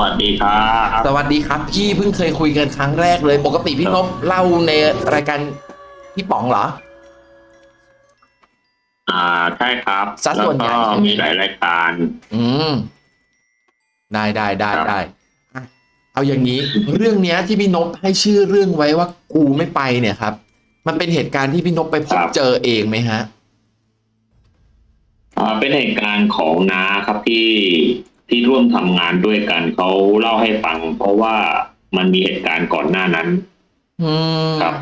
วัสดีครับ สวัสดีครับ พี่เพิ่งเคยคุยกันครั้งแรกเลย ปกติพี่นพเล่าในรายการพี่ป๋องเหรอ อ่าใช่ครับสัดส่วนใหญ่ แล้วก็มีหลายรายการ อืม ได้ได้ได้ครับ ได้อะเอาอย่างนี้ เรื่องเนี้ยที่พี่นพให้ชื่อเรื่องไว้ว่ากูไม่ไปเนี่ยครับ มันเป็นเหตุการณ์ที่พี่นพไปพบเจอเองไหมฮะ อ่าเป็นเหตุการณ์ของน้าครับที่ ที่ร่วมทำงานด้วยกันเขาเล่าให้ฟัง เพราะว่ามันมีเหตุการณ์ก่อนหน้านั้นอืมครับ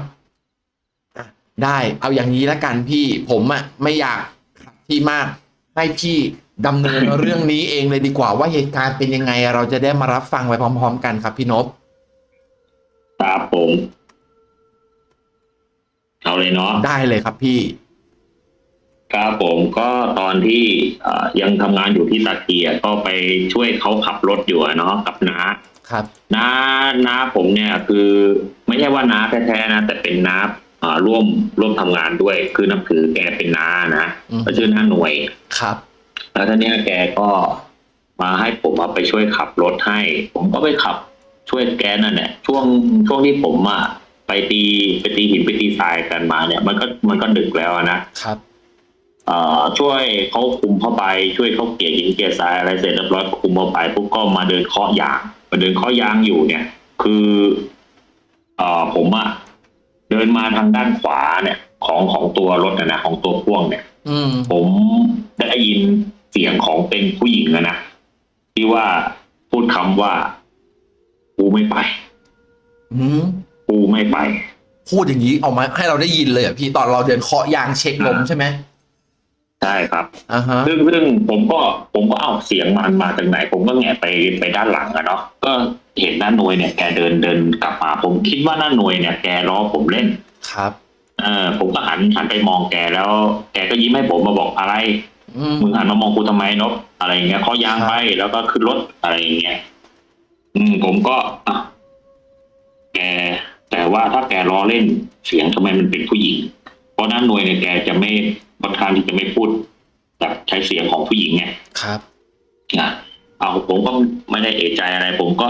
อะได้เอาอย่างนี้ละกันพี่ผมอะไม่อยากขัดที่มากให้พี่ดำเนินเรื่องนี้เองเลยดีกว่าว่าเหตุการณ์เป็นยังไง เราจะได้มารับฟังไปพร้อม ๆ กันครับพี่นพครับผม เอาเลยเนาะได้เลยครับพี่ ครับผมก็ตอนที่เอ่อยังทำงานอยู่ที่ตะเกียก็ไปช่วยเขาขับรถอยู่อะเนาะกับน้าครับน้าน้าผมเนี่ยคือไม่ใช่ว่าน้าแท้ๆนะแต่เป็นน้าอ่าร่วมร่วมทำงานด้วย คือนับถือแกเป็นน้านะอืมก็ชื่อน้าหน่วย ครับ แล้วท่านเนี้ยแกก็มาให้ผมเอาไปช่วยขับรถให้ ผมก็ไปขับช่วยแกนั่นแหละช่วงช่วงที่ผมอะไปตีไปตีหินไปตีทรายกันมาเนี่ย มันก็มันก็ดึกแล้วอะนะ ครับเอ่อ ช่วยเขาคุมเข้าไปช่วยเขาเกลี่ยหินเกลี่ยทรายอะไรเสร็จเรียบร้อยคุมเข้าไปปุ๊บก็มาเดินเคาะยางมาเดินเคาะยางอยู่เนี่ย คือเอ่อผมอะเดินมาทางด้านขวาเนี่ย ของของตัวรถนะนะของตัวพ่วงเนี่ยอืมผมได้ยินเสียงของเป็นผู้หญิงอะนะที่ว่าพูดคำว่ากูไม่ไปอืมกูไม่ไป พูดอย่างนี้ออกมาให้เราได้ยินเลยเหรอะพี่ตอนเราเดินเคาะยางเช็คลมใช่ไหม ใช่ครับอ่าฮะซึ่งซึ่งผมก็ผมก็เอาเสียงมันมาจากไหน ผมก็แงะไปไปด้านหลังอะเนาะก็เห็นน้าหน่วยเนี่ยแกเดินเดินกลับมาผมคิดว่าน้าหน่วยเนี่ยแกล้อผมเล่นครับ เออผมก็หันหันไปมองแกแล้ว แกก็ยิ้มให้ผมมาบอกอะไรอืมมึงหันมามองกูทำไมนบอะไรอย่างเงี้ยเขายางครับไปแล้วก็ขึ้นรถอะไรอย่างเงี้ยอืมผมก็อะแกแต่ว่าถ้าแกล้อเล่นเสียงทำไมมันเป็นผู้หญิง เพราะน้าหน่วยเนี่ยแกจะไม่ ค่อนข้างที่จะไม่พูดแบบใช้เสียงของผู้หญิงไงครับนะเอาผมก็ไม่ได้เอะใจอะไร ผมก็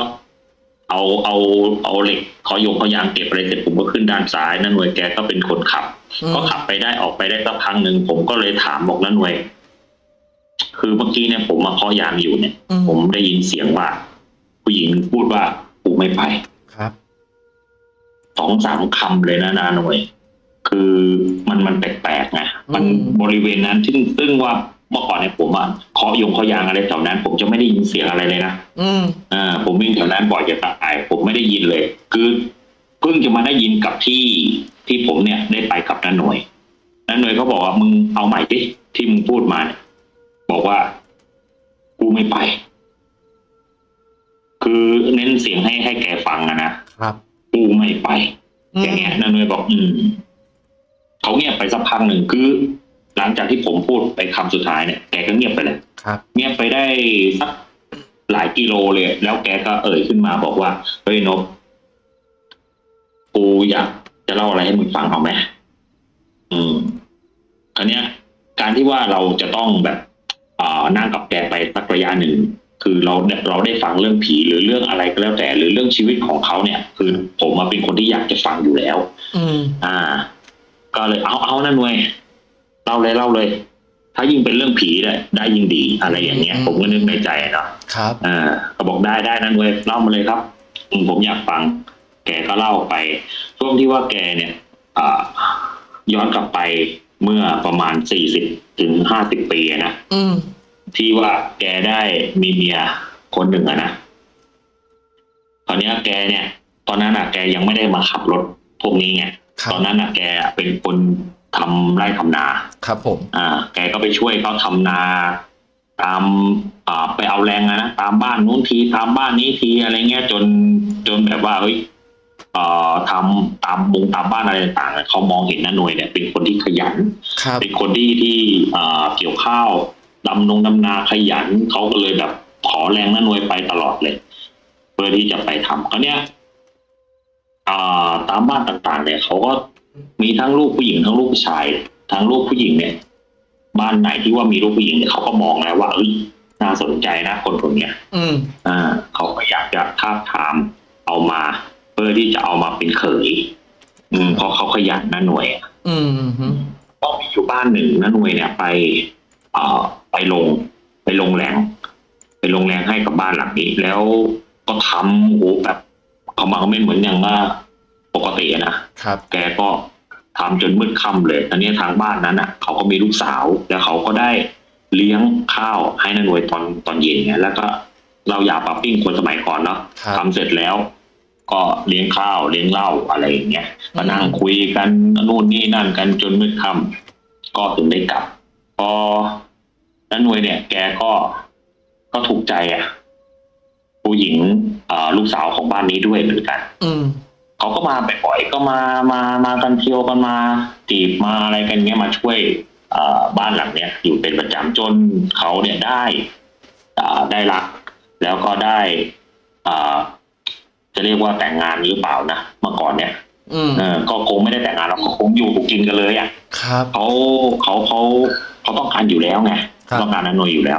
เอาเอาเอาเหล็กขอยงขอยางเก็บอะไรเสร็จผมก็ขึ้นด้านซ้ายน้าหน่วยแกก็เป็นคนขับอืมก็ขับไปได้ออกไปได้สักพักหนึ่งผมก็เลยถามบอกน้าหน่วย คือเมื่อกี้เนี่ยผมมาเคาะยางอยู่เนี่ยอืมผมได้ยินเสียงว่า ผู้หญิงพูดว่ากูไม่ไปครับสองสามคำเลยนะนาหน่วย คือมันมันแปลกๆไงมันอืมบริเวณนั้นซึ่งซึ่งว่าเมื่อก่อนเนี่ยผมอะเคาะยงเคาะยางอะไรแถวนั้น ผมจะไม่ได้ยินเสียงอะไรเลยนะอืมอ่าผมวิ่งแถวนั้นบ่อยจะตายผมไม่ได้ยินเลย คือเพิ่งจะมาได้ยินกับที่ที่ผมเนี่ยได้ไปกับน้าหน่วยน้าหน่วยเขาบอกว่ามึงเอาใหม่ดิที่มึงพูดมาเนี่ยบอกว่ากูไม่ไป คือเน้นเสียงให้ให้แกฟังอะนะครับกูไม่ไปอืมอย่างเงี้ยน้าหน่วยบอก อืม เขาเงียบไปสักพักหนึ่งคือ หลังจากที่ผมพูดไปคำสุดท้ายเนี่ยแกก็เงียบไปเลยครับ เงียบไปได้สักหลายกิโลเลย แล้วแกก็เอ่ยขึ้นมาบอกว่าเฮ้ยนบกูอยากจะเล่าอะไรให้มึงฟังเอาไหมอืมคราวเนี้ย การที่ว่าเราจะต้องแบบอ่านั่งกับแกไปสักระยะหนึ่งคือเราเราได้ฟังเรื่องผีหรือเรื่องอะไรก็แล้วแต่ หรือเรื่องชีวิตของเขาเนี่ย คือผมมาเป็นคนที่อยากจะฟังอยู่แล้ว อืม อ่า ก็เลยเอาเอานั่นเว้ยเล่าเลยเล่าเลย ถ้ายิ่งเป็นเรื่องผีได้ได้ยิ่งดีอะไรอย่างเงี้ย ผมก็นึกในใจอะเนาะครับอ่าก็บอกได้ได้นั่นเว้ยเล่ามาเลยครับอืมผมอยากฟัง แกก็เล่าไป ช่วงที่ว่าแกเนี่ยอ่าย้อนกลับไปเมื่อประมาณสี่สิบถึงห้าสิบปีอะนะอืมที่ว่าแกได้มีเมียคนหนึ่งอะนะตอนเนี้ยแกเนี่ย ตอนนั้นอะแกยังไม่ได้มาขับรถพวกนี้ไงครับ ตอนนั้นอะแกเป็นคนทำไร่ทำนา ครับผม อ่า แกก็ไปช่วยเขาทำนา ตามอ่าไปเอาแรงอะนะตามบ้านนู้นทีตามบ้านนี้ทีอะไรเงี้ยจนจนแบบว่าเฮ้ยเอ่อทำตามบุงตามบ้านอะไรต่างๆอะเขามองเห็นน้าหน่วยเนี่ยเป็นคนที่ขยันครับเป็นคนที่ที่อ่าเกี่ยวข้าวดำนงดำนาขยันเขาก็เลยแบบขอแรงน้าหน่วยไปตลอดเลย เพื่อที่จะไปทำเขาเนี้ยอ่า ตามบ้านต่างๆ เนี่ยเขาก็มีทั้งลูกผู้หญิงทั้งลูกผู้ชาย ทั้งลูกผู้หญิงเนี่ย บ้านไหนที่ว่ามีลูกผู้หญิงเนี่ยเขาก็มองแล้วว่าเอ้ยน่าสนใจนะคนคนเนี้ยอืมอ่าเขาก็อยากทาบทามเอามา เพื่อที่จะเอามาเป็นเขยอืมเพราะเขาขยันนะหน่วยอะอืมฮึก็มีอยู่บ้านหนึ่งนะหน่วยเนี่ยไปเอ่อไปลง ไปลงแรงไปลงแรงให้กับบ้านหลังนี้ แล้วก็ทำโอ้โหแบบ เขามาไม่เหมือนอย่างว่าปกติอะนะครับ แกก็ทำจนมืดค่ำเลยอันนี้ทางบ้านนั้นอะ เขาก็มีลูกสาว แล้วเขาก็ได้เลี้ยงข้าวให้นางหน่วยตอนตอนเย็นไงแล้วก็เราอยากปรับปิ้งคนสมัยก่อนเนาะครับทำเสร็จแล้ว ก็เลี้ยงข้าวเลี้ยงเหล้าอะไรอย่างเงี้ยก็นั่งคุยกันนู่นนี่นั่นกันจนมืดค่ำก็ถึงได้กลับพอนันหน่วยเนี่ย แกก็ก็ถูกใจอะ ผู้หญิงอ่าลูกสาวของบ้านนี้ด้วยเหมือนกัน อืมเขาก็มาบ่อยๆก็มามามากันเที่ยวกันมาจีบมาอะไรกันเงี้ยมาช่วยอ่าบ้านหลังเนี้ยอยู่เป็นประจำจนเขาเนี่ยได้อ่าได้รัก แล้วก็ได้อ่าจะเรียกว่าแต่งงานหรือเปล่านะเมื่อก่อนเนี่ยอืมเออก็คงไม่ได้แต่งงานหรอกก็คงอยู่กินกันเลยอะครับเขาเขาเขาเขาต้องการอยู่แล้วไงครับต้องการอนุยอยู่แล้ว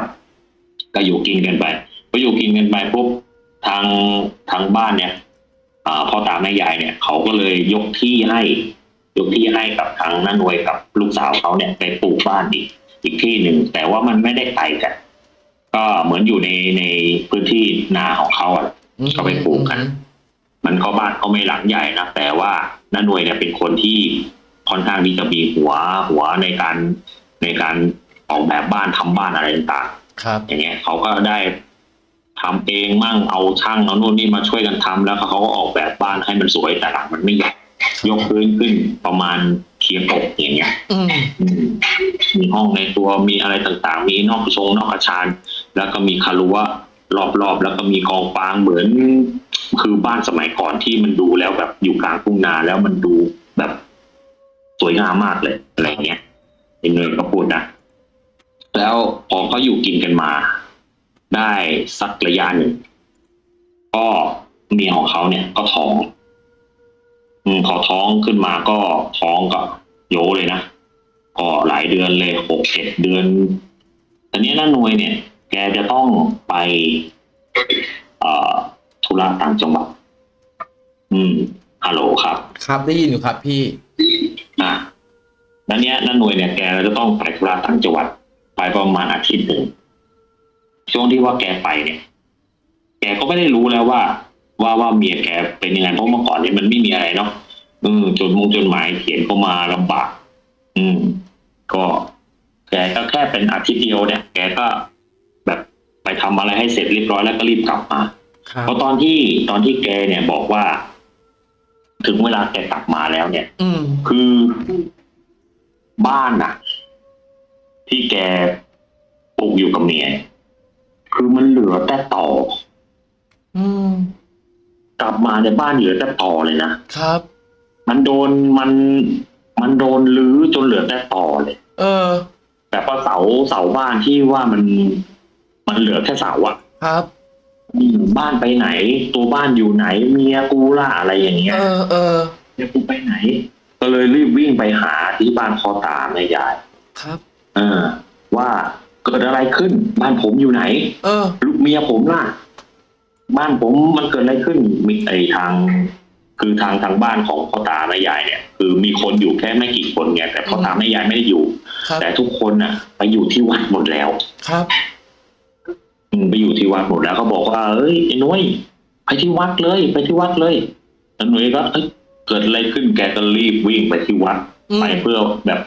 ก็อยู่กินกันไป พออยู่กินกันไปปุ๊บทางทางบ้านเนี่ยอ่าพ่อตาแม่ยายเนี่ย เขาก็เลยยกที่ให้ ยกที่ให้กับทางน้านวยกับลูกสาวเขาเนี่ยไปปลูกบ้านอีกอีกที่หนึ่งแต่ว่ามันไม่ได้ไกลกันก็เหมือนอยู่ในในพื้นที่นาของเขาอะอืมก็ไปปลูกกัน มันก็บ้านก็ไม่หลังใหญ่นะแต่ว่าน้าหน่วยเนี่ยเป็นคนที่ค่อนข้างที่จะมีหัวหัวในการในการออกแบบบ้านทำบ้านอะไรต่างครับๆอย่างเงี้ยเขาก็ได้ ทำเองมั่งเอาช่างเอานู่นนี่มาช่วยกันทำแล้วเขาก็ออกแบบบ้านให้มันสวยแต่หลังมันไม่ใหญ่ยกพื้นขึ้นประมาณเทียบอกอย่างเงี้ยอืมอืมมีห้องในตัวมีอะไรต่างๆ มีนอกชงนอกอาคารแล้วก็มีคารั้วรอบๆแล้วก็มีกองฟางเหมือน คือบ้านสมัยก่อนที่มันดูแล้วแบบอยู่กลางทุ่งนาแล้วมันดูแบบสวยงามมากเลยอะไรเงี้ยไอ้เนยก็พูดนะแล้วพอเขาอยู่กินกันมา ได้สักระยะหนึ่งก็เมียของเขาเนี่ยก็ท้อง อืมพอท้องขึ้นมาก็ท้องก็โยเลยนะก็หลายเดือนเลยหกเจ็ดเดือนแต่เนี้ยน้าหน่วยเนี่ย แกจะต้องไปเอ่อธุระต่างจังหวัดอืมฮัลโหลครับ ครับได้ยินอยู่ครับพี่อะแล้วเนี้ยน้าหน่วยเนี่ยแกจะต้องไปธุระต่างจังหวัด ไปประมาณอาทิตย์หนึ่ง ช่วงที่ว่าแกไปเนี่ย แกก็ไม่ได้รู้แล้วว่า ว่าว่าเมียแกเป็นยังไงเพราะเมื่อก่อนเนี่ยมันไม่มีอะไรเนาะอืมจดมงจดหมายเขียนเข้ามาลำบาก อืม ก็แกก็แค่เป็นอาทิตย์เดียวเนี่ย แกก็แบบไปทำอะไรให้เสร็จเรียบร้อยแล้วก็รีบกลับมาครับเพราะตอนที่ตอนที่แกเนี่ยบอกว่า ถึงเวลาแกกลับมาแล้วเนี่ย อืมคือบ้านน่ะ ที่แกปลูกอยู่กับเมีย คือมันเหลือแต่ต่อ อืม กลับมาในยบ้านเหลือแต่ต่อเลยนะ ครับ มันโดนมันมันโดนลื้อจนเหลือแต่ต่อเลย เออ แต่พอเสาเสาบ้านที่ว่ามันมันเหลือแค่เสาอะครับ อืมบ้านไปไหน ตัวบ้านอยู่ไหน เมียกูล่ะอะไรอย่างเงี้ยเออ เออ เมียกูไปไหน ก็เลยรีบวิ่งไปหาที่บ้านพ่อตาแม่ยาย ครับ เออว่า เกิดอะไรขึ้น บ้านผมอยู่ไหน เออ ลูกเมียผมล่ะ บ้านผมมันเกิดอะไรขึ้นมีไอทาง คือทางทางบ้านของพ่อตาแม่ยายเนี่ย คือมีคนอยู่แค่ไม่กี่คนไงแต่พ่อตาแม่ยายไม่ได้อยู่ ครับ แต่ทุกคนน่ะ ไปอยู่ที่วัดหมดแล้ว ครับ อืมไปอยู่ที่วัดหมดแล้วเขาบอกว่าเอ้ยไอ้นุ้ยไปที่วัดเลย ไปที่วัดเลยแล้วนุ้ยก็เอ้ยเกิดอะไรขึ้นแกก็รีบวิ่งไปที่วัด อืม ไปเพื่อแบบ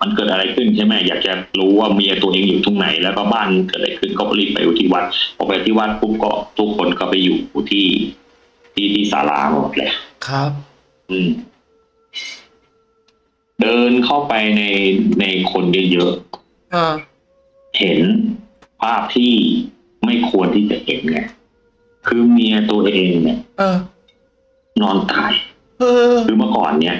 มันเกิดอะไรขึ้นใช่ไหมอยากจะรู้ว่าเมียตัวเองอยู่ตรงไหน แล้วก็บ้านเกิดอะไรขึ้นก็รีบไปอยู่ที่วัดพอไปที่วัดปุ๊บก็ทุกคนก็ไปอยู่ที่ที่ที่ศาลาหมดเลยครับ อืม เดินเข้าไปในในคนเยอะอ่าๆเห็นภาพที่ไม่ควรที่จะเห็นไงคือเมียตัวเองเนี่ยเออนอนตายเออคือเมื่อก่อนเนี่ย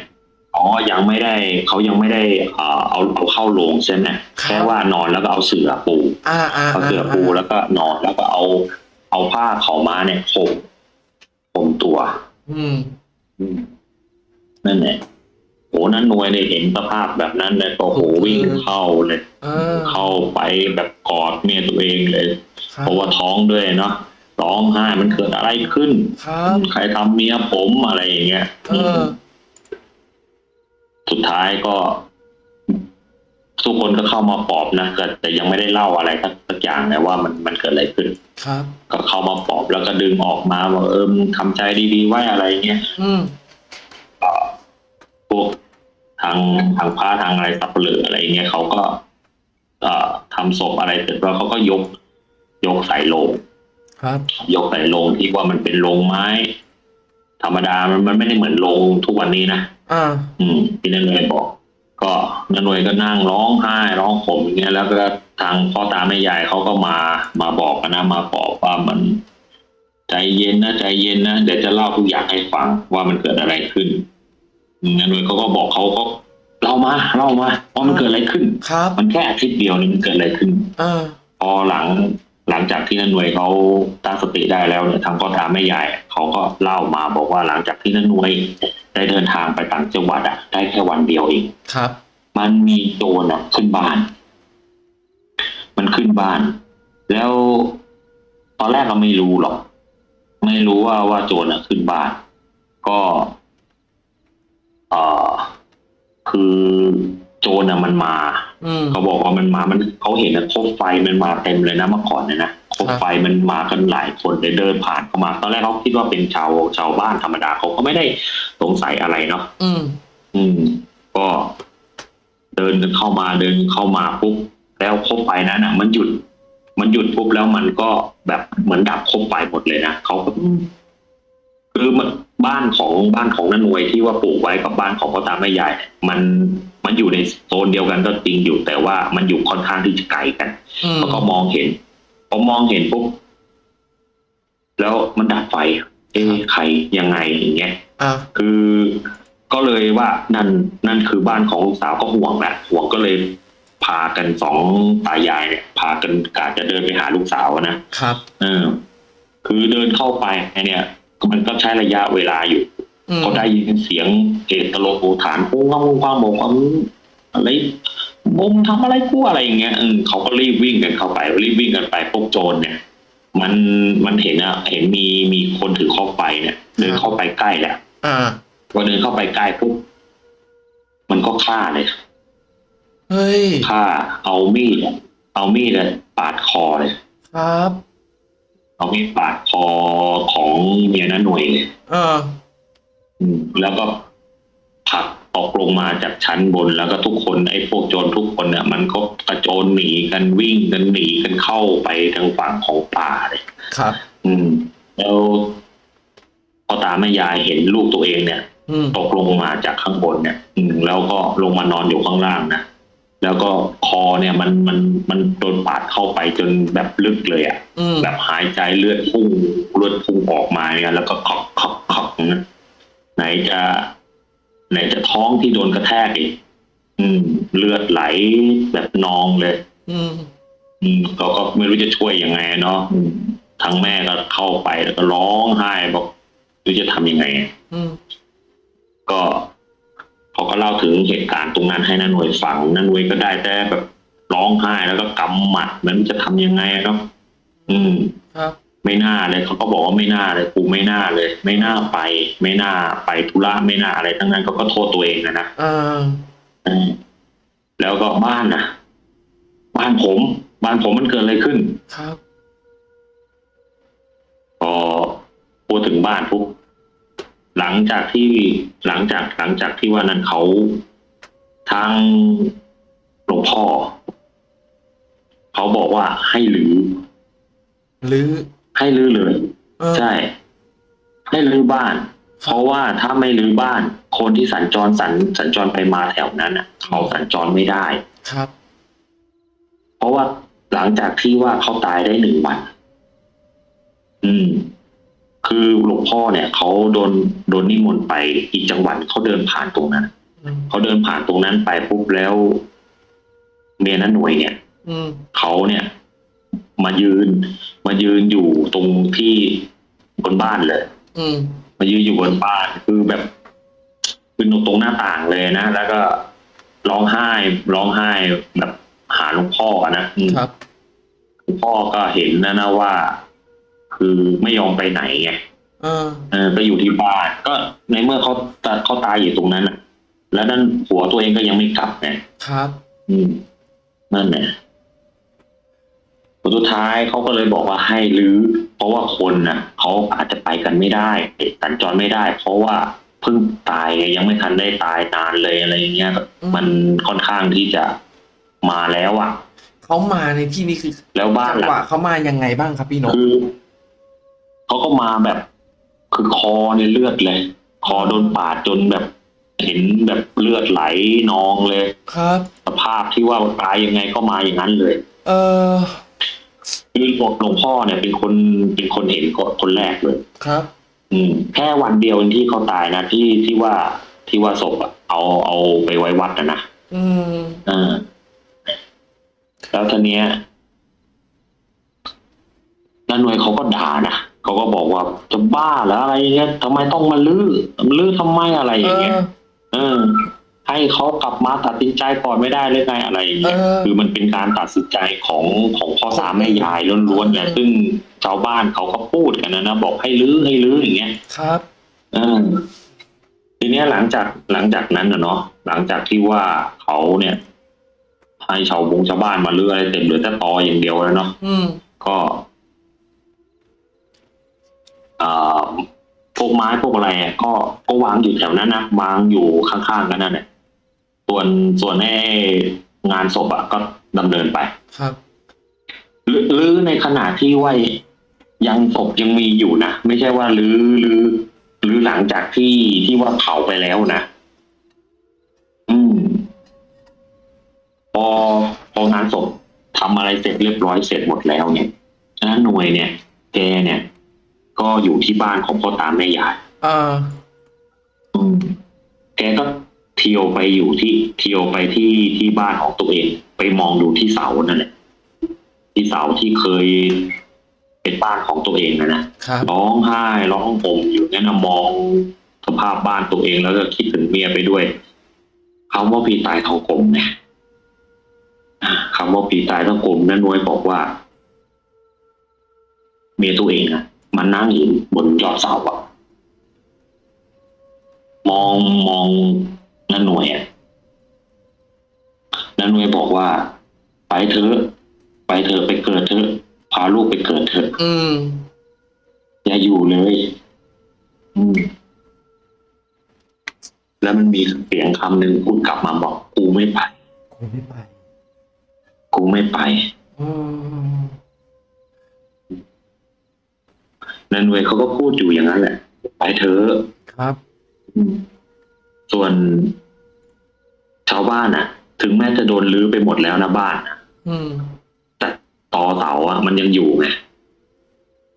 อ๋อ ยังไม่ได้เขายังไม่ได้เอ่อเอาเอาเข้าโรงใช่ไหมแค่ว่านอนแล้วก็เอาเสื่อปูอ่าอ่าเอาเสื่อปูแล้วก็นอนแล้วก็เอา เอาผ้าเขาวม้าเนี่ยห่มห่มตัว อืมอืมนั่นแหละโหนั้นหน่วยเนี่ยเห็นสภาพแบบนั้นเลยก็โหวิ่งเข้าเลยเออเข้าไปแบบกอดเมียตัวเองเลยครับเพราะว่าท้องด้วยเนาะร้องไห้มันเกิดอะไรขึ้นครับใครทำเมียผมอะไรอย่างเงี้ยเออ สุดท้ายก็ ทุกคนก็เข้ามาปลอบนะแต่แต่ยังไม่ได้เล่าอะไรสักสักอย่างนะว่ามันมันเกิดอะไรขึ้น ครับ ก็เข้ามาปลอบแล้วก็ดึงออกมาว่าเออมึงทำใจดีๆไว้อะไรเงี้ยอืมพวกทางทางพระทางอะไรสับเปลืออะไรเงี้ยเขาก็เอ่อทำศพอะไรเสร็จแล้วเขาก็ยก ยกใส่โลงครับ ยกใส่โลงที่ว่ามันเป็นโลงไม้ ธรรมดามันมันไม่ได้เหมือนโลงทุกวันนี้นะอ่าอืมที่นันหน่วยบอก ก็นันหน่วยก็นั่งร้องไห้ร้องข่มอย่างเงี้ยแล้วก็ทางพ่อตาแม่ยายเขาก็มามาบอกกันนะมาบอกว่ามันใจเย็นนะใจเย็นนะเดี๋ยวจะเล่าทุกอย่างให้ฟังว่ามันเกิดอะไรขึ้นอืมนันหน่วยเขาก็บอกเขาก็เล่ามาเล่ามาว่ามันเกิดอะไรขึ้นครับมันแค่อาทิตย์เดียวนี่มันเกิดอะไรขึ้นอ่าพอหลัง หลังจากที่นันหน่วยเขาตั้งสติได้แล้วเนี่ยทางพ่อตาแม่ยายเขาก็เล่ามาบอกว่าหลังจากที่นันหน่วยได้เดินทางไปต่างจังหวัดอะได้แค่วันเดียวเองครับ มันมีโจรอะขึ้นบ้าน มันขึ้นบ้าน แล้วตอนแรกเราไม่รู้หรอก ไม่รู้ว่าว่าโจรอะขึ้นบ้าน ก็เอ่อคือโจรอะมันมาอืม เขาบอกว่ามันมา มันเขาเห็นนะโคบไฟมันมาเต็มเลยนะเมื่อก่อนเนี่ยนะโคบไฟมันมากันหลายคนเลยเดินผ่านเข้ามา ตอนแรกเขาคิดว่าเป็นชาวชาวบ้านธรรมดาเขาก็ไม่ได้สงสัยอะไรเนาะอืม อืม ก็เดินกันเข้ามาเดินเข้ามาปุ๊บแล้วโคบไฟนั้นอะ มันหยุด มันหยุดปุ๊บแล้วมันก็แบบเหมือนดับโคบไฟหมดเลยนะเขาก็ คือมันบ้านของบ้านของนันนวยที่ว่าปลูกไว้กับบ้านของพ่อตาแม่ยายมันมันอยู่ในโซนเดียวกันก็จริงอยู่ แต่ว่ามันอยู่ค่อนข้างที่จะไกลกันอืมแล้วก็มองเห็นพอมองเห็นปุ๊บแล้วมันดับไฟ เอ๊ะใครยังไงอย่างเงี้ยอ่าคือก็เลยว่านั่นนั่นคือบ้านของลูกสาวก็ห่วงแหละห่วงก็เลยพากันสองตายายเนี่ยพากันกาจะเดินไปหาลูกสาวนะครับ เออ คือเดินเข้าไปเนี่ย มันก็ใช้ระยะเวลาอยู่อืมเขาได้ยินเสียงเอตโลโอฐานปุ้งความความบอกว่ามึงอะไรมุมทำอะไรกูอะไรอย่างเงี้ยเออเขาก็รีบวิ่งกันเข้าไปรีบวิ่งกันไปพวกโจรเนี่ย มันมันเห็นอะเห็นมีมีคนถือข้อไฟเนี่ยเดินเข้าไปใกล้แหละอ่าพอเดินเข้าไปใกล้ปุ๊บมันก็ฆ่าเลยเฮ้ยฆ่าเอามีดอะเอามีดอะปาดคอเลยครับ เอามีดปาดคอของเมียน้าหน่วยเลยเออ อืมแล้วก็ผลักออกลงมาจากชั้นบนแล้วก็ทุกคนไอ้พวกโจรทุกคนเนี่ยมันก็กระโจนหนีกันวิ่งกันหนีกันเข้าไปทางฝั่งของป่าเลย ครับ อืม แล้วพ่อตาแม่ยายเห็นลูกตัวเองเนี่ย อืมตกลงมาจากข้างบนเนี่ย อืมแล้วก็ลงมานอนอยู่ข้างล่างนะ แล้วก็คอเนี่ยมันมันมันโดนปาดเข้าไปจนแบบลึกเลยอะ่ะอืมแบบหายใจเลือดพุ่งเลือดพุ่งออกมาเนี่ยแล้วก็ขอกขอกขอกอย่างนั้นไหนจะ ไหนจะท้องที่โดนกระแทกอีกอืม เลือดไหลแบบนองเลย อืมอืมก็ก็ไม่รู้จะช่วยยังไงเนาะอืมทางแม่ก็เข้าไปแล้วก็ร้องไห้บอกไม่รู้จะทำยังไงอืมก็ เขาก็เล่าถึงเหตุการณ์ตรงนั้นให้นันหน่วยฟังนันหน่วยก็ได้แต่แบบร้องไห้แล้วก็กำหมัดไมันจะทำยังไงเนาะอืมครับไม่น่าเลยเขาก็บอกว่าไม่น่าเลยกูไม่น่าเลย ไม่น่าไป ไม่น่าไปธุระไม่น่าอะไรทั้งนั้นเขาก็โทษตัวเองนะนะอ่าอืมแล้วก็บ้านนะบ้านผม บ้านผมมันเกิดอะไรขึ้น ครับพอพูดถึงบ้านปุ๊บ หลังจากที่หลังจากหลังจากที่ว่านั้นเขาทางหลวงพ่อเขาบอกว่าให้รื้อหรือให้รื้อเลยเออใช่ ให้รื้อบ้าน เพราะว่าถ้าไม่รื้อบ้าน คนที่สัญจรสัญสัญจรไปมาแถวนั้นอะ เขาสัญจรไม่ได้ครับ เพราะว่าหลังจากที่ว่าเขาตายได้หนึ่งวัน อืม คือหลวงพ่อเนี่ยเขาโดนโดนนิมนต์ไปอีกจังหวัดเขาเดินผ่านตรงนั้นอืมเขาเดินผ่านตรงนั้นไปปุ๊บแล้วเมียนั้นหน่วยเนี่ยอืมเขาเนี่ย มายืน มายืนอยู่ตรงที่บนบ้านเลยอืมมายืนอยู่บนบ้านคือแบบคือตรงหน้าต่างเลยนะแล้วก็ร้องไห้ร้องไห้แบบหาหลวงพ่ออะนะอืมครับหลวงพ่อก็เห็นนะนะว่า คือไม่ยอมไปไหนไงเออเออก็อยู่ที่บ้านก็ในเมื่อเขาตาเขาตายอยู่ตรงนั้นอะ แล้วนั่นผัวตัวเองก็ยังไม่กลับไงครับ อืมนั่นแหละผลสุดท้ายเขาก็เลยบอกว่าให้รื้อเพราะว่าคนน่ะเขาอาจจะไปกันไม่ได้สัญจรไม่ได้ เพราะว่าเพิ่งตายไงยังไม่ทันได้ตายนานเลยอะไรอย่างเงี้ยอืมมันค่อนข้างที่จะมาแล้วอะเขามาในที่นี้คือ แล้วบ้านจังหลัหวะงเขามายังไงบ้างครับพี่นกคือ เขาก็มาแบบ คือคอในเลือดเลย คอโดนปาดจนแบบ เห็นแบบเลือดไหลนองเลย ครับ สภาพที่ว่าตายยังไงก็มาอย่างนั้นเลย เออคือหลวงพ่อเนี่ยเป็นคนเป็นคนเห็นคนแรกเลย ครับ อืม แค่วันเดียวที่เขาตายนะที่ที่ว่าที่ว่าศพอะเอาเอาไปไว้วัดนะนะอืมอ่าแล้วทีเนี้ยน้าหน่วยเขาก็ด่านะ เขาก็บอกว่าจะบ้าแล้วอะไรอย่างเงี้ยทำไมต้องมาลื้อมาลื้อทำไมอะไรอเอย่างเงี้ยอเออ ให้เขากลับมาตัดสินใจก่อนไม่ได้เลยไงอะไรอย่างเงี้ยเออคือมันเป็นการตัดสินใจของของพ่อตาแม่ยายล้วนๆเนี่ยเออซึ่งชาวบ้านเขาก็พูดกันนะนะบอกให้ลื้อให้ลื้ออย่างเงี้ยครับเออทีเนี้ยหลังจากหลังจากนั้นนะเนาะหลังจากที่ว่าเขาเนี่ยให้ชาวบงชาวบ้านมาลื้ออะไรเต็มเหลือแต่ตออย่างเดียวแล้วเนาะอืมก็เอ่อ พวกไม้พวกอะไรอะก็ก็วางอยู่แถวนั้นนะวางอยู่ข้างๆกันนั่นแหละส่วนส่วนไอ้งานศพอะก็ดำเนินไปครับหรือหรือในขณะที่ว่ายังศพยังมีอยู่นะไม่ใช่ว่าหรือหรือหรือหลังจากที่ที่ว่าเผาไปแล้วนะอืมพอพองานศพทำอะไรเสร็จเรียบร้อยเสร็จหมดแล้วเนี่ยนะหน่วยเนี่ยแกเนี่ย ก็อยู่ที่บ้านของพ่อตาแม่ยายเอออืมแกก็เที่ยวไปอยู่ที่เที่ยวไปที่ที่บ้านของตัวเอง ไปมองดูที่เสานั่นแหละที่เสาที่เคยเป็นบ้านของตัวเองนะนะครับร้องไห้ร้องห่มอยู่นั่นนะมองสภาพบ้านตัวเองแล้วก็คิดถึงเมียไปด้วยคำว่าผีตายทองกลมเนี่ยอ่าคำว่าผีตายทองกลมนั่นนวยบอกว่า เมียตัวเองอะ มันนั่งอยู่บนยอดเสาอะมองมองนันหน่วยอะนันหน่วยบอกว่า ไปเถอะไปเถอะไปเกิดเถอะพาลูกไปเกิดเถอะอืมอย่าอยู่เลยอืมแล้วมันมีเสียงคำหนึ่งพูดกลับมาบอก กูไม่ไปคงไม่ไป กูไม่ไป อืม นันหน่วยเขาก็พูดอยู่อย่างนั้นแหละ ไปเถอะครับอืมส่วนชาวบ้านอะถึงแม้จะโดนลื้อไปหมดแล้วนะบ้านอะอืมแต่ตอเสาอะมันยังอยู่ไง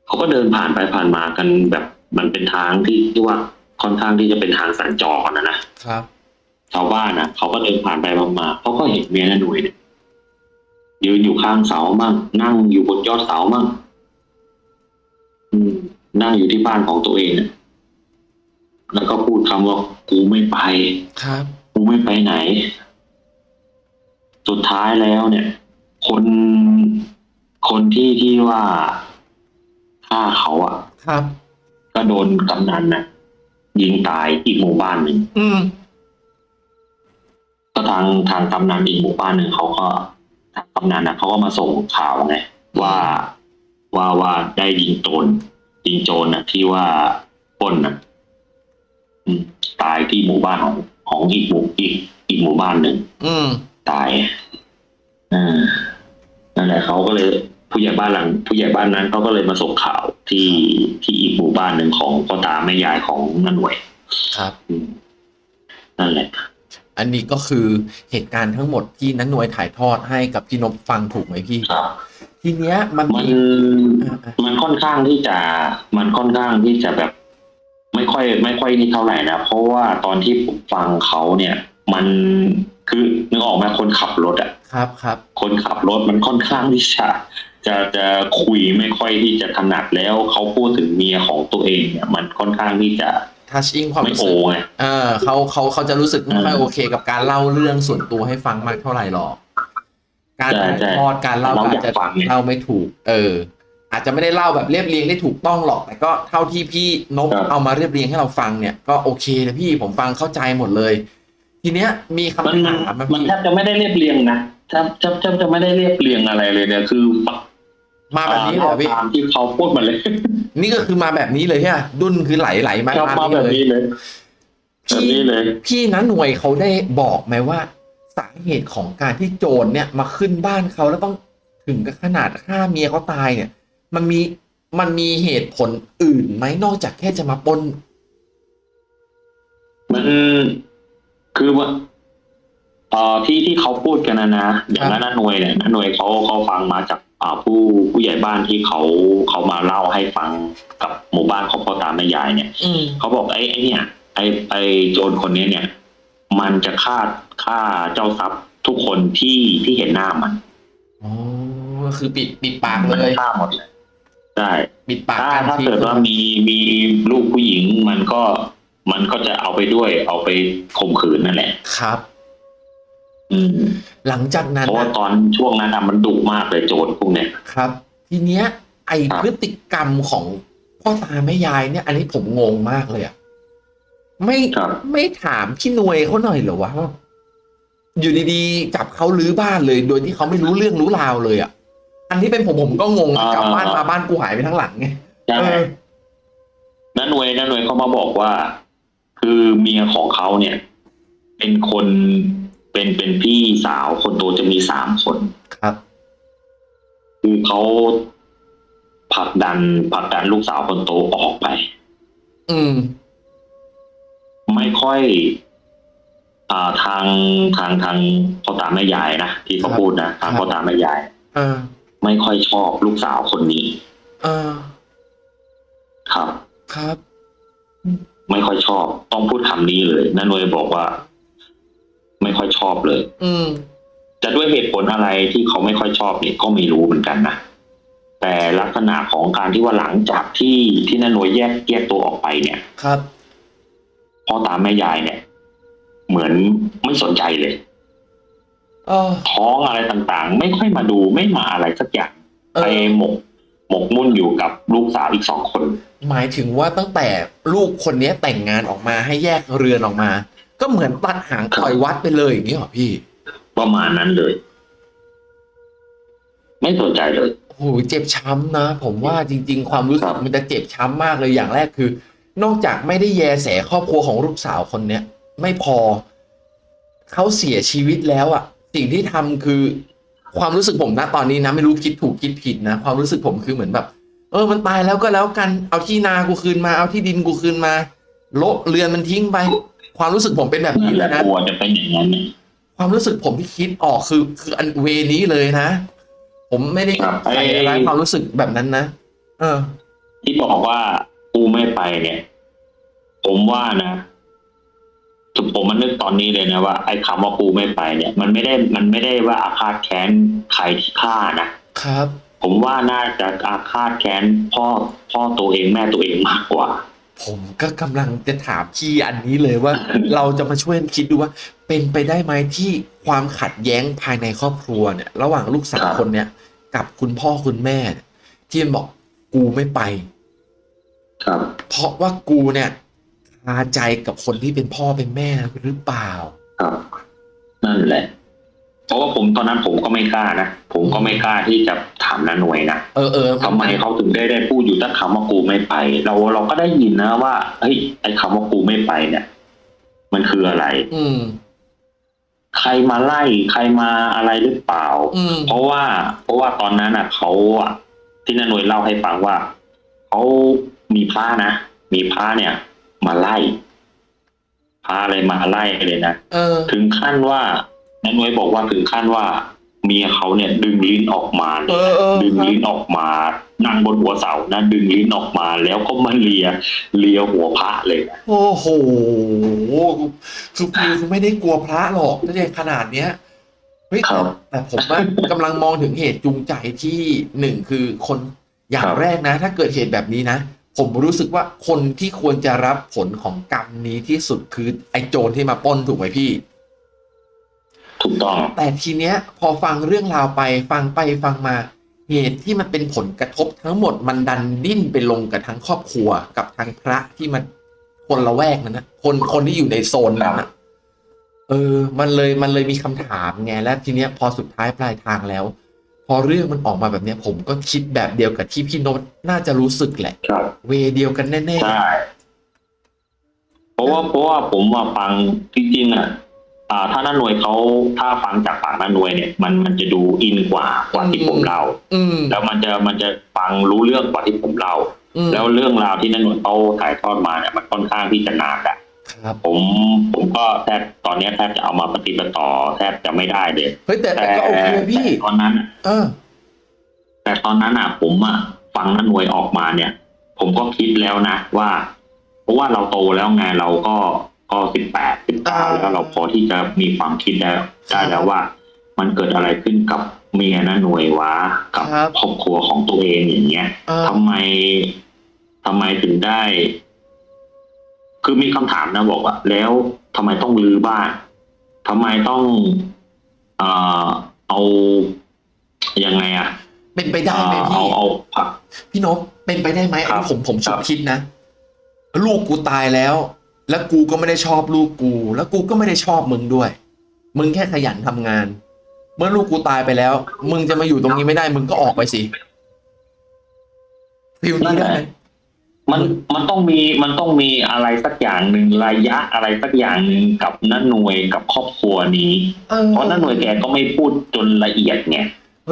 เขาก็เดินผ่านไปผ่านมากันแบบมันเป็นทางที่ที่ว่าค่อนข้างที่จะเป็นทางสัญจรนะนะครับชาวบ้านอะ เขาก็เดินผ่านไปมาเขาก็เห็นเมียน้าหนุ่ยเนี่ยยืนอยู่ข้างเสามั่งนั่งอยู่บนยอดเสามั่งอืม นั่งอยู่ที่บ้านของตัวเองอะแล้วก็พูดคำว่ากูไม่ไป ครับ กูไม่ไปไหน สุดท้ายแล้วเนี่ย คนคนที่ที่ว่าฆ่าเขาอะครับ ก็โดนกำนันน่ะยิงตายอีกหมู่บ้านหนึ่งอืมก็ทางทางกำนันอีกหมู่บ้านหนึ่งเขาก็ทางกำนันนะเขาก็มาส่งข่าวไงว่า ว่าว่าได้ยิงโจรยิงโจรน่ะที่ว่าปล้นน่ะอืมตายที่หมู่บ้านของของอีกหมู่อีกอีกหมู่บ้านหนึ่งอืมตายอ่านั่นแหละเขาก็เลย ผู้ใหญ่บ้านหลัง ผู้ใหญ่บ้านนั้นเขาก็เลยมาส่งข่าวที่ที่อีกหมู่บ้านหนึ่งของพ่อตาแม่ยายของนันหน่วย ครับอืมนั่นแหละ อันนี้ก็คือเหตุการณ์ทั้งหมดที่นันหน่วยถ่ายทอดให้กับพี่นพฟังถูกไหมพี่ครับ ทีเนี้ยมันมันมีอ่าอ่ามันค่อนข้างที่จะมันค่อนข้างที่จะแบบ ไม่ค่อย ไม่ค่อยนี่เท่าไหร่นะเพราะว่าตอนที่ผมฟังเขาเนี่ย มันคือนึกออกไหมคนขับรถอะครับครับคนขับรถมันค่อนข้างที่จะจะจะคุยไม่ค่อยที่จะถนัดแล้วเขาพูดถึงเมียของตัวเองเนี่ย มันค่อนข้างที่จะทัชอิงความไม่รู้โอสึกไงเออเขาเขาเขาจะรู้สึกไม่ค่อยอืมโอเค กับการเล่าเรื่องส่วนตัวให้ฟังมากเท่าไหร่หรอก การใช่ถ่ายใช่ทอดการเล่าเราอาอยากจจะฟังไงเล่าไม่ถูก เออ อาจจะไม่ได้เล่าแบบเรียบเรียงได้ถูกต้องหรอก แต่ก็เท่าที่พี่นกครับเอามาเรียบเรียงให้เราฟังเนี่ยก็โอเคนะพี่ผมฟังเข้าใจหมดเลย ทีเนี้ยมีมันคำมันถามมามันพี่แทบจะไม่ได้เรียบเรียงนะแทบแทบแทบจะไม่ได้เรียบเรียงอะไรเลยเนี่ยคือมาแบบนี้เลยเหรอพี่ตามที่เขาพูดมาเลย นี่ก็คือมาแบบนี้เลยใช่ไหมดุนคือไหลไหลๆมาครับตามมานี้แบบเลยนี้เลยแบบพี่นี้เลยพี่นัหน่วยเขาได้บอกไหมว่า สาเหตุของการที่โจรเนี่ยมาขึ้นบ้านเขาแล้วต้องถึงกับขนาดฆ่าเมียเขาตายเนี่ย มันมีมันมีเหตุผลอื่นไหมนอกจากแค่จะมาปล้นมันคือว่าเอ่อที่ที่เขาพูดกันนะนะอย่างนั้นนะหน่วยเนี่ยนะหน่วยเขาเขาฟังมาจากอ่าผู้ผู้ใหญ่บ้านที่เขาเขามาเล่าให้ฟังกับหมู่บ้านของพ่อตาแม่ยายเนี่ยอืมเขาบอกไอ้ไอ้เนี่ยไอ้ไอ้โจรคนนี้เนี่ย มันจะฆ่าฆ่าเจ้าทรัพย์ทุกคนที่ที่เห็นหน้ามันอ๋อก็คือปิดปิดปากมันเลยฆ่าหมดเลยใช่ปิดปากถ้าการถ้าที่เกิดว่ามีมีลูกผู้หญิงมันก็มันก็จะเอาไปด้วย เอาไปข่มขืนนั่นแหละ ครับ อืม หลังจากนั้นเพราะว่านะตอนช่วงนั้นน่ะมันดุมากเลยโจรพวกเนี้ย ครับ ทีเนี้ย ไอครับ พฤติกรรมของพ่อตาแม่ยายเนี่ย อันนี้ผมงงมากเลยอะ ไม่ครับไม่ถามพี่หน่วยเขาหน่อยเหรอวะว่าอยู่ดีๆจับเขาลื้อบ้านเลย โดยที่เขาไม่รู้เรื่องรู้ราวเลยอะอันนี้เป็นผมผมก็งงนะกลับบ้านมาบ้านกูหายไปทั้งหลังไงใช่เออน้าหน่วยน้าหน่วยเขามาบอกว่า คือเมียของเขาเนี่ย เป็นคนเป็นเป็นพี่สาวคนโตจะมีสามคนครับ คือเขาผลักดันผลักดันลูกสาวคนโตออกไป อืม ไม่ค่อยอ่าทางทางทางพ่อตาแม่ยายนะที่เขาครับพูดนะทางครับพ่อตาแม่ยายเออไม่ค่อยชอบลูกสาวคนนี้เออครับ ครับ ไม่ค่อยชอบ ต้องพูดคำนี้เลยน้าหน่วยบอกว่า ไม่ค่อยชอบเลย อืมจะด้วยเหตุผลอะไรที่เขาไม่ค่อยชอบเนี่ยก็ไม่รู้เหมือนกันนะแต่ลักษณะของการที่ว่าหลังจากที่ที่น้าหน่วยแยกแยกตัวออกไปเนี่ย ครับ พ่อตาแม่ยายเนี่ย เหมือนไม่สนใจเลยเออท้องอะไรต่างๆ ไม่ค่อยมาดูไม่มาอะไรสักอย่างเอไปอหมกหมกมุ่นอยู่กับลูกสาวอีกสองคน หมายถึงว่าตั้งแต่ลูกคนนี้แต่งงานออกมาให้แยกเรือนออกมา ก็เหมือนตัดหางปล่อยวัดไปเลยอย่างนี้เหรอพี่ ประมาณนั้นเลย ไม่สนใจเลยโอ้โหเจ็บช้ำนะ ผมว่าจริง ๆ ความรู้สึครักบมันจะเจ็บช้ำมากเลยอย่างแรกคือ นอกจากไม่ได้แยแสครอบครัวของลูกสาวคนเนี้ยไม่พอเขาเสียชีวิตแล้วอะสิ่งที่ทำคือความรู้สึกผมนะตอนนี้นะไม่รู้คิดถูกคิดผิดนะความรู้สึกผมคือเหมือนแบบ เออมันตายแล้วก็แล้วกันเอาที่นากูคืนมาเอาที่ดินกูคืนมาโละเรือนมันทิ้งไป ความรู้สึกผมเป็นแบบนั่นี้นแหเลละยนะกลัวจะเป็นอย่างนั้นเนี่ยความรู้สึกผมที่คิดออกคือ คืออันเวนี้เลยนะ ผมไม่ได้ครับใส่ไอ้ร้ายความรู้สึกแบบนั้นนะเออ ที่บอกว่า กูไม่ไปเนี่ย ผมว่านะผมมันนึกตอนนี้เลยนะว่าไอ้คำว่ากูไม่ไปเนี่ย มันไม่ได้มันไม่ได้ว่าอาฆาตแค้นใครที่ฆ่านะครับ ผมว่าน่าจะอาฆาตแค้นพ่อพ่อตัวเองแม่ตัวเองมากกว่า ผมก็กำลังจะถามพี่อันนี้เลยว่า เราจะมาช่วยคิดดูว่า เป็นไปได้ไหมที่ความขัดแย้งภายในครอบครัวเนี่ย ระหว่างลูกสาวครับคนเนี้ยกับคุณพ่อคุณแม่เนี่ยที่มันบอกกูไม่ไป ครับ เพราะว่ากูเนี่ยคาใจกับคนที่เป็นพ่อเป็นแม่หรือเปล่า ครับ นั่นแหละ เพราะว่าผมตอนนั้นผมก็ไม่กล้านะ ผมก็ไม่กล้าที่จะถามนาหน่วยนะ เออเออทำไมเขาถึงได้ได้พูดอยู่ตั้งคำว่ากูไม่ไป เราเราก็ได้ยินนะว่าเฮ้ยไอ้คำว่ากูไม่ไปเนี่ย มันคืออะไร อืมใครมาไล่ใครมาอะไรหรือเปล่าอืมเพราะว่า เพราะว่าตอนนั้นอะเขาอะที่นาหน่วยเล่าให้ฟังว่าเขา มีพระนะ มีพระเนี่ย มาไล่พระอะไรมาไล่เลยนะเออ ถึงขั้นว่านาหน่วยบอกว่าถึงขั้นว่า เมียเขาเนี่ย ดึงลิ้นออกมาเลเอยอเออ ดึงครับลิ้นออกมา นั่งบนหัวเสานะดึงลิ้นออกมาแล้วก็มาเลียเลียหัวพระเลยนะโอ้โหคือคือไม่ได้กลัวพระหรอกถ้าใหญ่ขนาดเนี้ยเฮ้ยครับ แต่ผมว่ากำลังมองถึงเหตุจูงใจที่หนึ่งคือคนอย่างครับ แรกนะ ถ้าเกิดเหตุแบบนี้นะ ผมรู้สึกว่าคนที่ควรจะรับผลของกรรมนี้ที่สุดคือไอ้โจรที่มาปล้นถูกไหมพี่ ถูกต้อง แต่ทีเนี้ย พอฟังเรื่องราวไปฟังไปฟังมาเหตุที่มันเป็นผลกระทบทั้งหมดมันดันดิ้นไปลงกับทั้งครอบครัวกับทางพระที่มันคนละแวกนั้นนะคนคนที่อยู่ในโซนนั้นนะเออ มันเลยมันเลยมีคำถามไงและทีเนี้ยพอสุดท้ายปลายทางแล้ว พอเรื่องมันออกมาแบบเนี้ยผมก็คิดแบบเดียวกับที่พี่โนตน่าจะรู้สึกแหละ ครับเวเดียวกันแน่ใช่เพราะว่าเพราะว่าผมว่าฟังจริงๆอะ อ่า ถ้าน้าหน่วยเขาถ้าฟังจากปากน้าหน่วยเนี่ย มันมันจะดูอินกว่ากว่าที่ผมเล่าๆอืม แล้วมันจะมันจะฟังรู้เรื่องกว่าที่ผมเล่า อืม แล้วเรื่องราวที่น้าหน่วยเขาถ่ายทอดมาเนี่ยมันค่อนข้างที่จะหนักอะ ครับผมผมก็แทบตอนเนี้ยแทบจะเอามาปฏิบัติต่อแทบจะไม่ได้เลยเฮ้ยแต่แต่ก็โอเคพี่แต่ตอนนั้น เออ แต่ตอนนั้นอะ ผมอะฟังน้าหน่วยออกมาเนี่ย ผมก็คิดแล้วนะว่า เพราะว่าเราโตแล้วไงเราก็ก็สิบแปดสิบเก้าอ่าแล้วเราพอที่จะมีความคิดได้ได้แล้วว่า มันเกิดอะไรขึ้นกับเมียน้าหน่วยวะกับครับครอบครัวของตัวเองอย่างเงี้ยเออทำไมทำไมถึงได้ คือมีคำถามนะบอกว่า แล้วทำไมต้องรื้อบ้านทำไมต้องเอ่อเอายังไงอะเป็นไปได้ไหมเอ่อพี่เอาเอาผักพี่นพเป็นไปได้ไหมครัอันบนี้ผมผมฉุคกรับคิดนะ ลูกกูตายแล้ว แล้วกูก็ไม่ได้ชอบลูกกู แล้วกูก็ไม่ได้ชอบมึงด้วย มึงแค่ขยันทำงาน เมื่อลูกกูตายไปแล้ว มึงจะมาอยู่ตรงนี้ไม่ได้ มึงก็ออกไปสิฟิลนี้ได้ไหม มันมันต้องมีมันต้องมีอะไรสักอย่างหนึ่งระยะอะไรสักอย่างหนึ่งกับน้าหน่วยกับครอบครัวนี้ เออ เพราะน้าหน่วยแกก็ไม่พูดจนละเอียดไง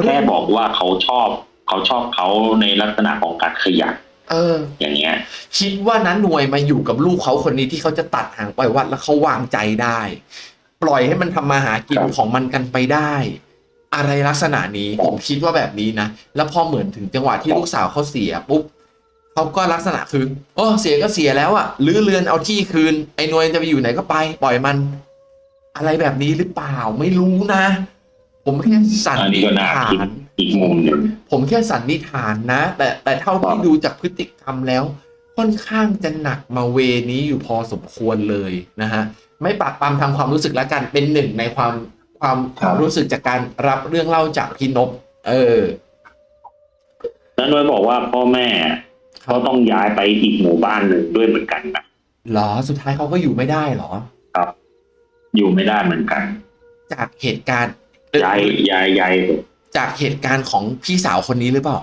เรื่แค่องบอกว่าเขาชอบเขาชอบเขาในลักษณะของการขยันเออ อย่างเงี้ย คิดว่านั้นหน่วยมาอยู่กับลูกเขาคนนี้ที่เขาจะตัดหางปล่อยวัดแล้วเขาวางใจได้ ปล่อยให้มันทำมาหากินครับ ของมันกันไปได้ อะไรลักษณะนี้ผมคิดว่าแบบนี้นะ แล้วพอเหมือนถึงจังหวะที่ลูกสาวเขาเสียปุ๊บ เขาก็ลักษณะคือโอ้เสียก็เสียแล้วอะลื้อเรือนเอาที่คืน ไอ้หน่วยจะไปอยู่ไหนก็ไป ปล่อยมัน อะไรแบบนี้หรือเปล่าไม่รู้นะ ผมแค่สันอันนี้นิษก็น่าฐาคิดนอีกมุมหนึ่งผมแค่สันนิษฐานนะ แต่แต่เท่าที่ครับดูจากพฤติกรรมแล้ว ค่อนข้างจะหนักมาเวนี้อยู่พอสมควรเลยนะฮะไม่ปากปรามทำความรู้สึกแล้วกันเป็นหนึ่งในความความความรู้สึกจากการรับเรื่องเล่าจากพี่นพเออน้าหน่วยบอกว่าพ่อแม่ เขาต้องย้ายไปอีกหมู่บ้านหนึ่งด้วยเหมือนกันนะเหรอสุดท้ายเขาก็อยู่ไม่ได้เหรออยู่ไม่ได้เหมือนกัน จากเหตุการณ์เอ่อย้ายย้ายย้ายจากเหตุการณ์ของพี่สาวคนนี้หรือเปล่า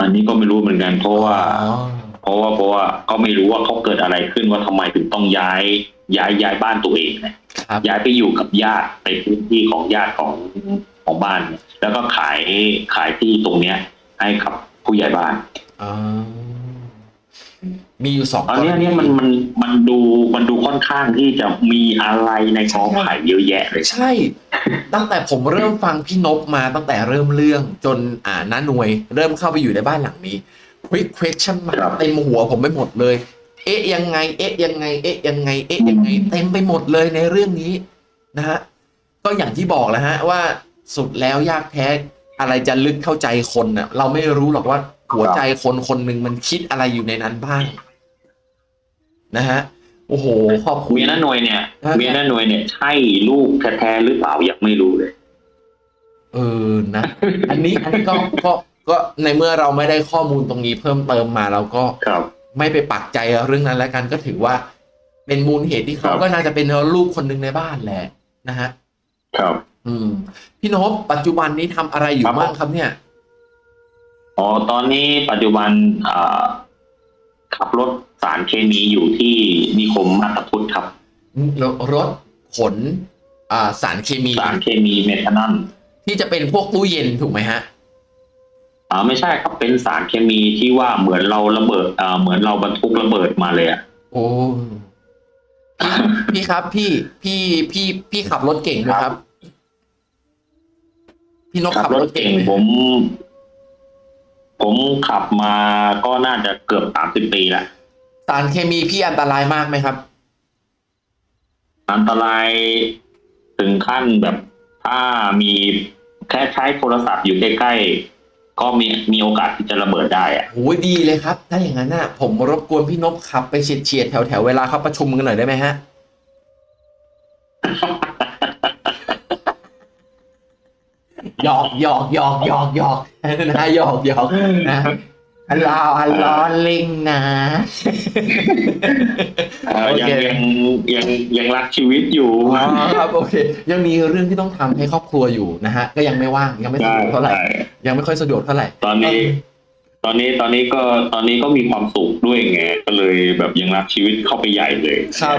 อันนี้ก็ไม่รู้เหมือนกัน เพราะว่าอ๋อเพราะว่าเพราะว่าก็ไม่รู้ว่าเขาเกิดอะไรขึ้นว่าทำไมถึงต้องย้าย ย้ายย้ายบ้านตัวเองเนี่ยครับย้ายไปอยู่กับญาติในพื้นที่ของญาติของของบ้านเนี่ยแล้วก็ขายขายที่ตรงเนี้ย ให้กับผู้ใหญ่บ้านอ๋อมีอยู่สองตอนนี้กรณีเนี่ยมันมันมันดูมันดูค่อนข้างที่จะมีอะไรในกอไผ่เยอะแยะเลยใช่ ตั้งแต่ผมเริ่มฟังพี่นพมาตั้งแต่เริ่มเรื่องจนอ่าน้าหน่วย เริ่มเข้าไปอยู่ในบ้านหลังนี้ quick question มาเต็มหัวผมไปหมดเลย เอ๊ะยังไง เอ๊ะยังไง เอ๊ะยังไง เอ๊ะยังไง เต็มไปหมดเลยในเรื่องนี้นะฮะก็อย่างที่บอกแล้วฮะว่าสุดแล้วยากแท้ อะไรจะลึกเข้าใจคนน่ะ เราไม่รู้หรอกว่าหัวใจคนคนหนึ่งมันคิดอะไรอยู่ในนั้นบ้าง นะฮะโอ้โหขอบคุณเมียน้าหน่วยเนี่ยครับเมียน้าหน่วยเนี่ย ใช่ลูกแท้ๆหรือเปล่ายังไม่รู้เลย เออนะ อันนี้อันนี้ก็ก็ก็ในเมื่อเราไม่ได้ข้อมูลตรงนี้เพิ่มเติมมาเราก็ครับไม่ไปปักใจเรื่องนั้นแล้วกันก็ถือว่า เป็นมูลเหตุที่เขาครับก็น่าจะเป็นลูกคนหนึ่งในบ้านแหละนะฮะ ครับ อืม พี่นพปัจจุบันนี้ทำอะไรอยู่ครับบ้างครับเนี่ย อ๋อตอนนี้ปัจจุบันอ่าขับรถสารเคมีอยู่ที่นิคมมาตาพุทธครับรรถขนอ่าสารเคมี สารเคมีเมทานอลที่จะเป็นพวกตู้เย็นถูกไหมฮะ อ่าไม่ใช่ครับเป็นสารเคมีที่ว่าเหมือนเราระเบิดอ่าเหมือนเราบรรทุกระเบิดมาเลยอะ โอ้พี่พี่ครับพี่พี่พี่พี่ขับรถเก่งไหมครับ พี่นกขัขับบรรถถเก่เก่งงไหมผม ผมขับมาก็น่าจะเกือบสามสิบปีละสารเคมีพี่อันตรายมากไหมครับ อันตรายถึงขั้นแบบถ้ามีแค่ใช้โทรศัพท์อยู่ใกล้ๆ ก็มีมีโอกาสที่จะระเบิดได้อะโอ้ยดีเลยครับ ถ้าอย่างนั้นน่ะ ผมรบกวนพี่นพขับไปเฉียดเฉียดๆแถวแถวๆเวลาเขาประชุมกันหน่อยได้ไหมฮะ หหยอกหยอกหยอกหยอกหยอกนะหยอกหยอกนะอัลลอฮ์อัลลอฮ์ลิงนะเอ่อโอเคยังยังยังยังรักชีวิตอยู่อ๋อครับโอเค ยังมีเรื่องที่ต้องทำให้ครอบครัวอยู่นะฮะก็ยังไม่ว่างยังไม่สะใช่ดวกเท่าไหร่ใช่ยังไม่ค่อยสะดวกเท่าไหร่ตอนนี้ ตอนนี้ตอนนี้ก็ตอนนี้ก็มีความสุขด้วยไงก็เลยแบบยังรักชีวิตเข้าไปใหญ่เลยครับ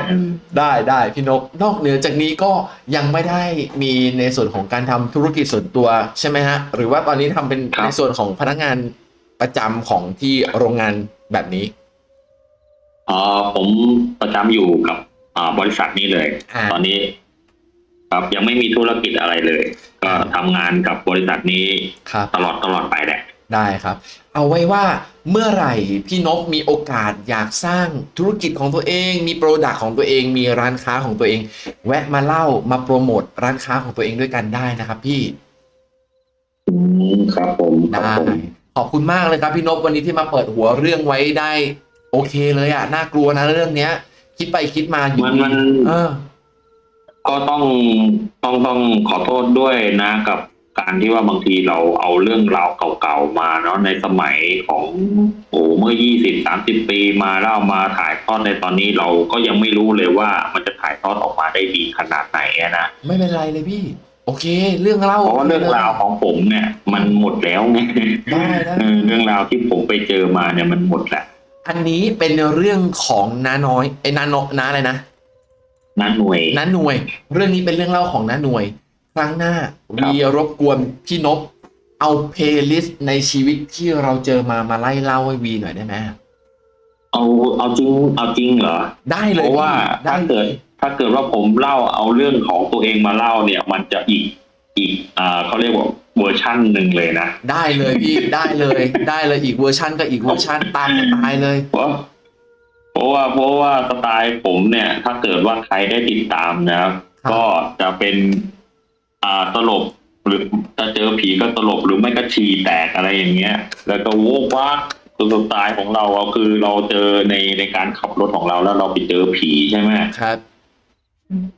ได้ได้พี่นกนอกเหนือจากนี้ก็ยังไม่ได้มีในส่วนของการทำธุรกิจส่วนตัวใช่ไหมฮะ หรือว่าตอนนี้ทำเป็นครับในส่วนของพนักงานประจำของที่โรงงานแบบนี้อ่าผมประจำอยู่กับอ่าบริษัทนี้เลยอ่าตอนนี้ ครับยังไม่มีธุรกิจอะไรเลย ก็ทำงานกับบริษัทนี้ครับตลอดตลอดไปแหละ ได้ครับ เอาไว้ว่าเมื่อไหร่พี่นกมีโอกาสอยากสร้างธุรกิจของตัวเอง มีโปรดักต์ของตัวเอง มีร้านค้าของตัวเอง แวะมาเล่ามาโปรโมทร้านค้าของตัวเองด้วยกันได้นะครับ พี่อืมครับผมครับได้ผมขอบคุณมากเลยครับพี่นพวันนี้ที่มาเปิดหัวเรื่องไว้ได้ โอเคเลยอะน่ากลัวนะเรื่องเนี้ย คิดไปคิดมาอยู่มันมันเออก็ต้องต้องต้องขอโทษด้วยนะกับ การที่ว่าบางทีเราเอาเรื่องราวเก่าๆมาเนาะในสมัยของโอ้เมื่อยี่สิบสามสิบปีมาแล้วเอามาถ่ายทอดในตอนนี้เราก็ยังไม่รู้เลยว่ามันจะถ่ายทอดออกมาได้ดีขนาดไหนอะนะไม่เป็นไรเลยพี่ โอเค เรื่องเล่าเพราะว่าเรื่องราวของผมเนี่ย มันหมดแล้วไงได้ได้เออเรื่องราวที่ผมไปเจอมาเนี่ยมันหมดแหละอันนี้เป็นเรื่องของน้าน้อยไอ้น้าโนน้าอะไรนะนั่นหน่วยน้าหน่วย เรื่องนี้เป็นเรื่องเล่าของน้าหน่วย ครั้งหน้าครับวีรบกวนพี่นพเอา playlist ในชีวิตที่เราเจอมามาไล่เล่าให้วีหน่อยได้ไหมเอาเอาจริงเอาจริงเหรอ ได้เลเพยราะว่าพี่ได้ถ้าเลเกิดยถ้าเกิดว่าผมเล่าเอาเรื่องของตัวเองมาเล่าเนี่ย มันจะอีกอีกอ่าเขาเรียกว่าเวอร์ชั่นหนึ่งเลยนะได้เลยพี่ได้เลยได้เลยอีกเวอร์ชันก็อีกเวอร์ชันตามสไตล์เลยเพราะเพราะว่าเพราะว่าสไตล์ผมเนี่ย ถ้าเกิดว่าใครได้ติดตามนะครับครับก็จะเป็น อ่าตลบหรือจะเจอผีก็ตลบหรือไม่ก็ฉี่แตกอะไรอย่างเงี้ย แล้วก็โวกว่าคือสไตล์ของเราอะคือเราเจอในในการขับรถของเราแล้วเราไปเจอผีใช่ไหมครับ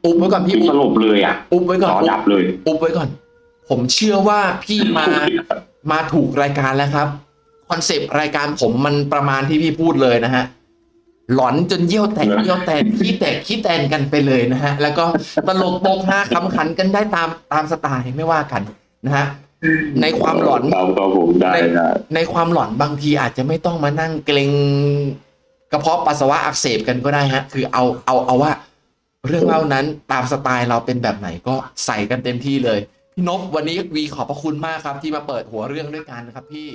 อุบไว้ก่อนพี่คืออุสบลบเลยอะอุบไว้ก่อนต่อดับเลย อุบไว้ก่อน ผมเชื่อว่าพี่มามาถูกรายการแล้วครับคอนเซปต์รายการผมมันประมาณที่พี่พูดเลยนะฮะ หลอนจนเยี่ยวแตกเหรอเยี่ยวแตกขี้แตกขี้แตนกันไปเลยนะฮะ แล้วก็ตลกโปกฮาขำขันกันได้ตามตามสไตล์ไม่ว่ากันนะฮะในความหลอนเราก็ผมได้ได้ในความหลอนบางทีอาจจะไม่ต้องมานั่งเกรงกระเพาะปัสสาวะอักเสบกันก็ได้ฮะ คือเอาเอาเอาว่า เรื่องเล่านั้นตามสไตล์เราเป็นแบบไหนก็ใส่กันเต็มที่เลยพี่นพวันนี้วีขอบพระคุณมากครับ ที่มาเปิดหัวเรื่องด้วยกันครับ พี่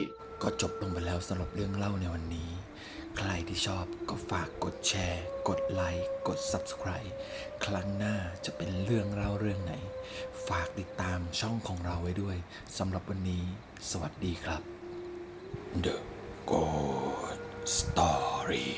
ก็จบลงไปแล้วสำหรับเรื่องเล่าในวันนี้ ใครที่ชอบก็ฝากกดแชร์ กดไลค์ กด Subscribe ครั้งหน้าจะเป็นเรื่องเล่าเรื่องไหน ฝากติดตามช่องของเราไว้ด้วยสำหรับวันนี้ สวัสดีครับ The Good Story